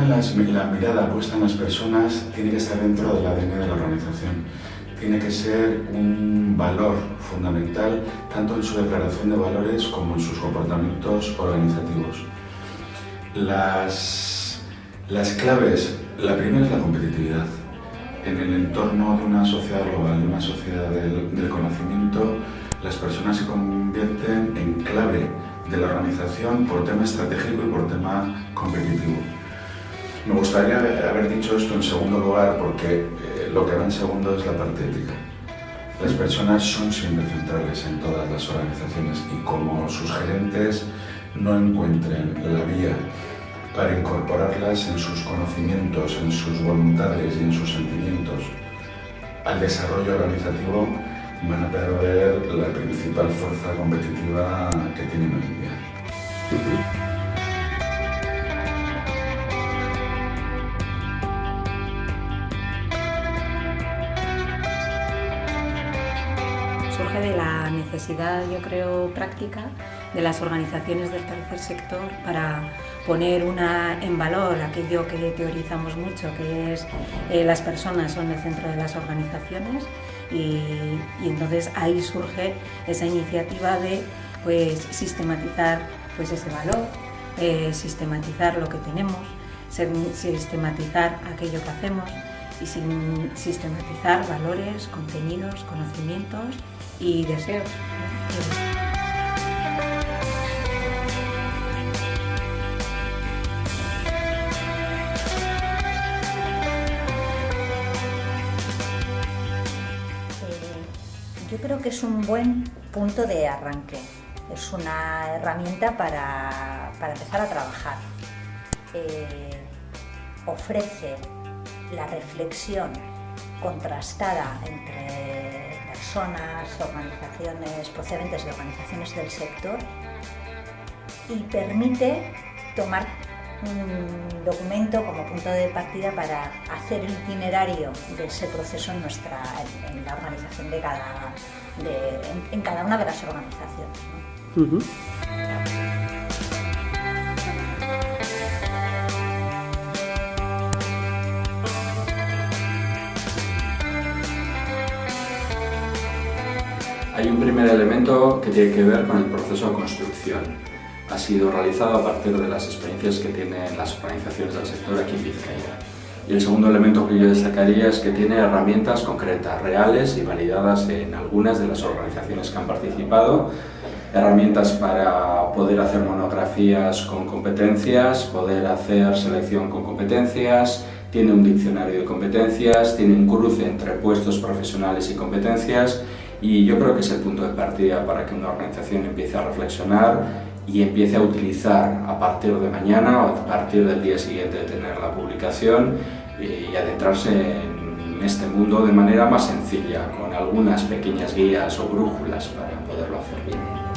la mirada puesta en las personas tiene que estar dentro del ADN de la organización. Tiene que ser un valor fundamental tanto en su declaración de valores como en sus comportamientos organizativos. Las, las claves, la primera es la competitividad. En el entorno de una sociedad global, de una sociedad del conocimiento, las personas se convierten en clave de la organización por tema estratégico y por tema competitivo. Me gustaría haber dicho esto en segundo lugar porque eh, lo que va en segundo es la parte ética. Las personas son siempre centrales en todas las organizaciones y como sus gerentes no encuentren la vía para incorporarlas en sus conocimientos, en sus voluntades y en sus sentimientos al desarrollo organizativo, van a perder la principal fuerza competitiva que tienen hoy en día. Surge de la necesidad, yo creo, práctica de las organizaciones del tercer sector para poner una, en valor aquello que teorizamos mucho, que es eh, las personas son el centro de las organizaciones y, y entonces ahí surge esa iniciativa de pues, sistematizar pues, ese valor, eh, sistematizar lo que tenemos, sistematizar aquello que hacemos y sin sistematizar valores, contenidos, conocimientos y deseos. Eh, yo creo que es un buen punto de arranque, es una herramienta para, para empezar a trabajar. Eh, ofrece la reflexión contrastada entre personas, organizaciones, procedentes de organizaciones del sector y permite tomar un documento como punto de partida para hacer el itinerario de ese proceso en, nuestra, en, la organización de cada, de, en, cada una de las organizaciones. Hay un primer elemento que tiene que ver con el proceso de construcción. Ha sido realizado a partir de las experiencias que tienen las organizaciones del sector aquí en Vizcaya. Y el segundo elemento que yo destacaría es que tiene herramientas concretas, reales y validadas en algunas de las organizaciones que han participado, herramientas para poder hacer monografías con competencias, poder hacer selección con competencias, tiene un diccionario de competencias, tiene un cruce entre puestos profesionales y competencias y yo creo que es el punto de partida para que una organización empiece a reflexionar y empiece a utilizar a partir de mañana o a partir del día siguiente de tener la publicación y adentrarse en este mundo de manera más sencilla, con algunas pequeñas guías o brújulas para poderlo hacer bien.